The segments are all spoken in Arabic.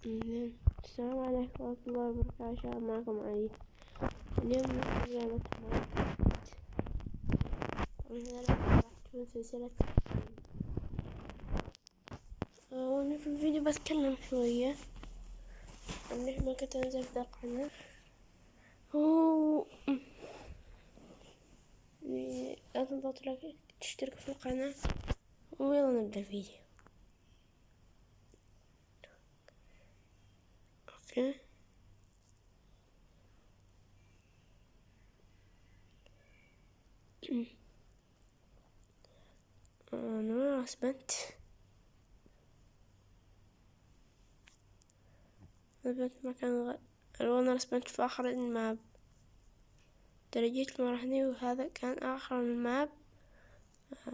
السلام عليكم ورحمة الله وبركاته. معكم علي. اليوم نلعب لعبة ماينكرافت وهنا راح تكون سلسلة وأنا في الفيديو بتكلم شوية. عن لعبة كنت أنزل في القناة لا تنسوا تشتركوا في القناة. ويلا نبدأ الفيديو أوكي أنا اثبت اثبت مكان غ... أنا اثبت في آخر الـ map. درجيت مرحني وهذا كان آخر الـ map.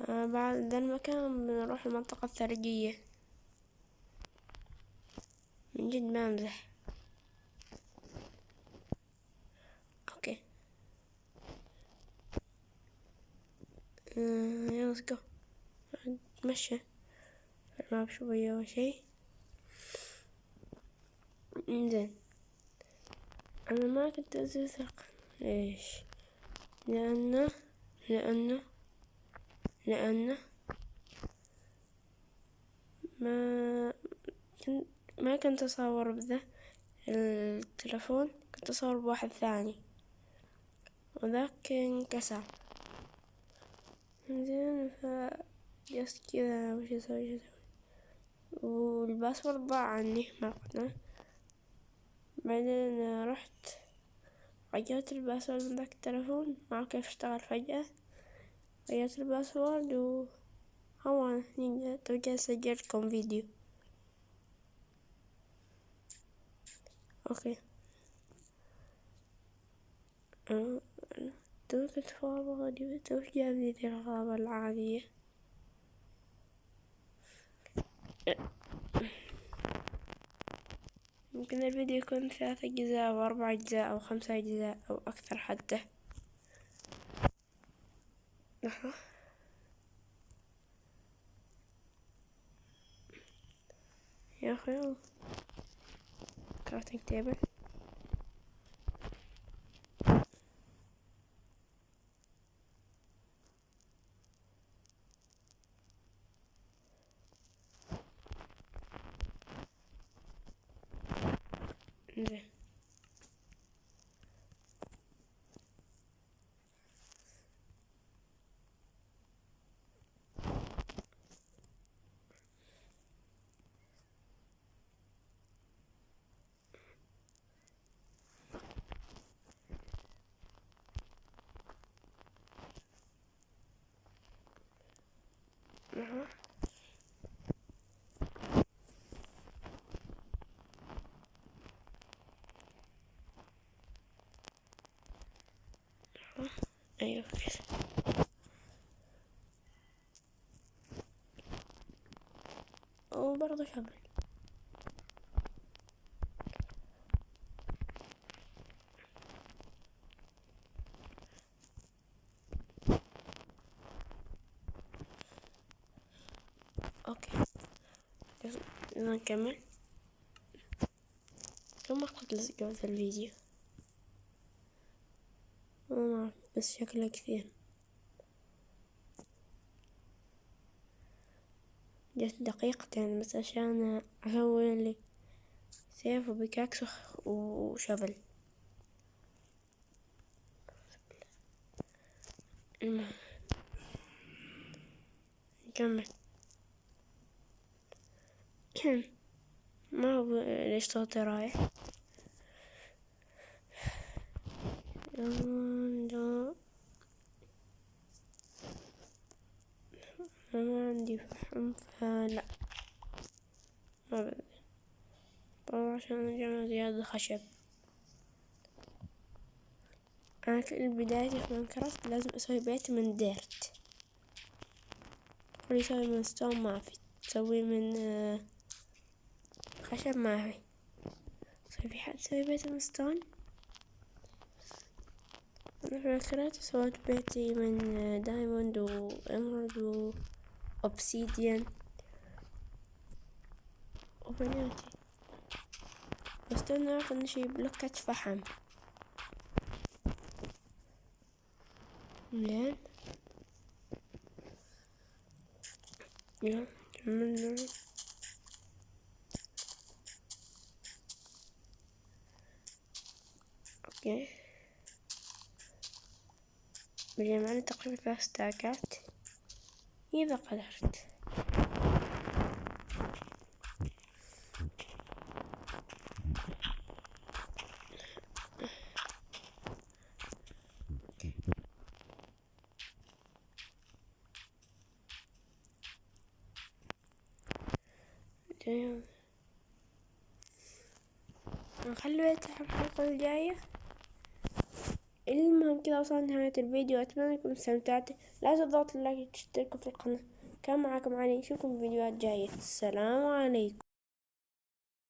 آه بعد ذا المكان بنروح المنطقة الثلجية من جد ما أمزح أوكي يلا جو نتمشى. الـ map شوية أول شي. زين. أنا ما كنت أزيد ليش لأنه لأنه لأنه ما كنت ما كنت أصور بذا التلفون كنت أصور بواحد ثاني. وذاك انكسر. زين ف جست كذا وش أسوي وش أسوي؟ والباسورد ضاع عني ما بعدين رحت غيرت الـ password من ذاك التلفون ما كيف اشتغل فجأة. غيرت الـ password و هو طبعا سجلتكم فيديو. أوكي. تو فاضي تو جابني ذي الغابة العادية. ممكن الفيديو يكون ثلاثة أجزاء أو أربع أجزاء أو خمسة أجزاء أو أكثر حتى. لحظة يا أخي crafting table زين أها. كده وبرضه شمل أوكي. نكمل. كم وقت لزقوا في الفيديو ما أعرف بس شكله كثير. جت دقيقتين بس عشان أسوي لي سيف وبيكاكس وشفل. نكمل ما هو ليش صوتي رايح؟ ما عندي فحم فلا. ما بدي طبعا عشان نجمع زيادة خشب. أنا كل بدايتي في ماينكرافت لازم أسوي بيت من dirt. واللي يسوي من stone ما في. تسوي من خشب ما في. في حد سوي بيت من stone؟ أنا فكرت سويت بيتي من diamond و emerald و obsidian وبناتي. واستنى اخذ شي بلوكة فحم. زين. يلا كملنا أوكي. بجي معنا تقريبا ثلاث ستاكات إذا قدرت. نخلي الحلقة الجاية. المهم كذا وصلنا نهاية الفيديو. أتمنى أنكم استمتعتوا. لا تضغطوا اللايك وتشتركوا في القناة. كان معكم علي. نشوفكم في فيديوهات جاية. السلام عليكم.